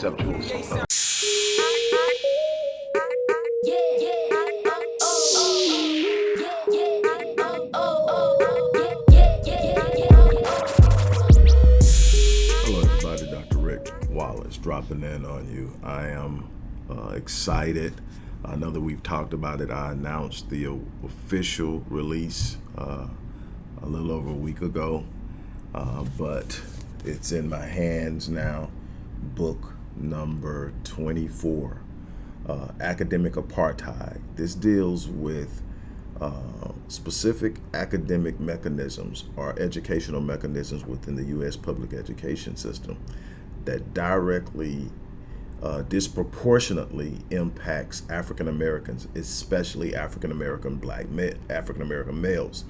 conceptual. Hello everybody, Dr. Uh, Rick Wallace dropping in on you. I am uh, excited. I know that we've talked about it. I announced the official release uh, a little over a week ago, uh, but it's in my hands now. Book number 24 uh, Academic Apartheid. This deals with uh, specific academic mechanisms or educational mechanisms within the U.S. public education system that directly, uh, disproportionately impacts African Americans, especially African American black African American males.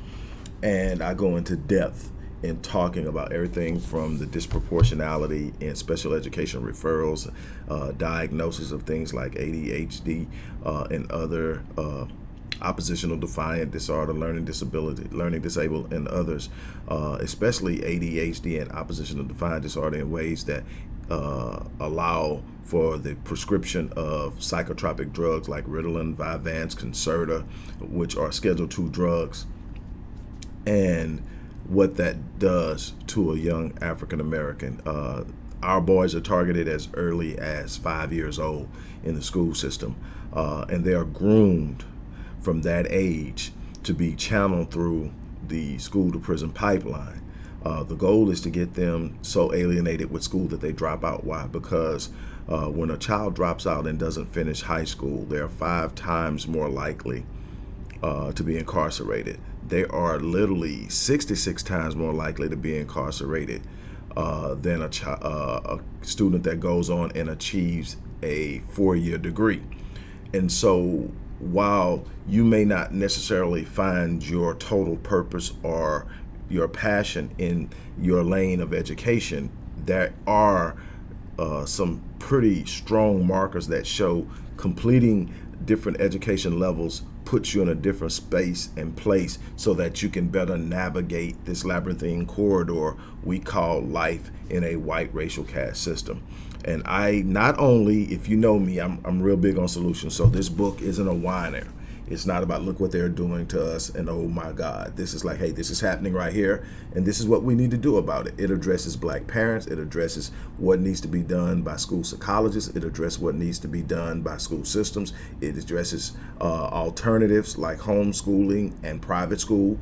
And I go into depth in talking about everything from the disproportionality in special education referrals, uh, diagnosis of things like ADHD uh, and other uh, oppositional defiant disorder, learning disability, learning disabled, and others, uh, especially ADHD and oppositional defiant disorder in ways that uh, allow for the prescription of psychotropic drugs like Ritalin, Vyvanse, Concerta, which are Schedule II drugs, and what that does to a young African American. Uh, our boys are targeted as early as five years old in the school system, uh, and they are groomed from that age to be channeled through the school to prison pipeline. Uh, the goal is to get them so alienated with school that they drop out. Why? Because uh, when a child drops out and doesn't finish high school, they are five times more likely uh, to be incarcerated. They are literally 66 times more likely to be incarcerated uh, than a, uh, a student that goes on and achieves a four-year degree. And so while you may not necessarily find your total purpose or your passion in your lane of education, there are uh, some pretty strong markers that show completing different education levels puts you in a different space and place so that you can better navigate this labyrinthine corridor we call life in a white racial caste system. And I not only, if you know me, I'm, I'm real big on solutions. So this book isn't a whiner. It's not about look what they're doing to us and oh my God. This is like, hey, this is happening right here and this is what we need to do about it. It addresses black parents. It addresses what needs to be done by school psychologists. It addresses what needs to be done by school systems. It addresses uh, alternatives like homeschooling and private school.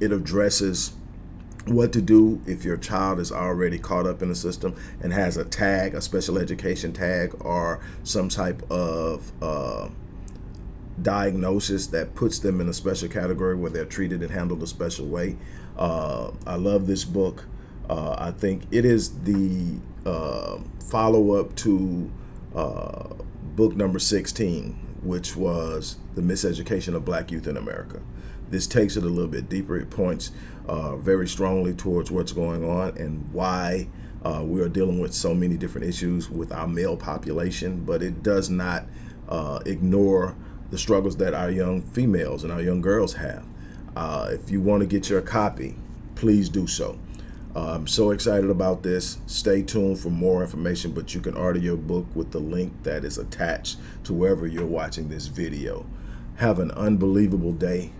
It addresses what to do if your child is already caught up in the system and has a tag, a special education tag, or some type of uh, diagnosis that puts them in a special category where they're treated and handled a special way. Uh, I love this book. Uh, I think it is the uh, follow-up to uh, book number 16, which was The Miseducation of Black Youth in America. This takes it a little bit deeper. It points uh, very strongly towards what's going on and why uh, we are dealing with so many different issues with our male population, but it does not ignore the struggles that our young females and our young girls have. Uh, if you want to get your copy, please do so. Uh, I'm so excited about this. Stay tuned for more information, but you can order your book with the link that is attached to wherever you're watching this video. Have an unbelievable day.